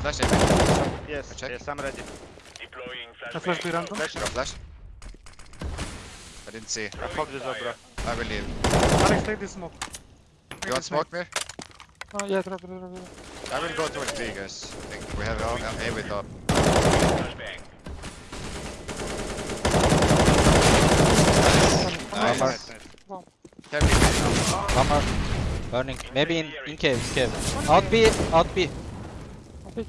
flash A. Yes, Check. yes, I'm ready. I flash B random. Flash. Go flash. I didn't see. I hope this up, bro. I will leave. Alex, take this smoke. Take You want smoke Mir? Oh, yeah, drop, drop, drop. drop. I will go towards B guys. I think we have all uh, A with up. Nice. Nice. Can be Burning. Maybe in, in cave, cave. Out B, out B.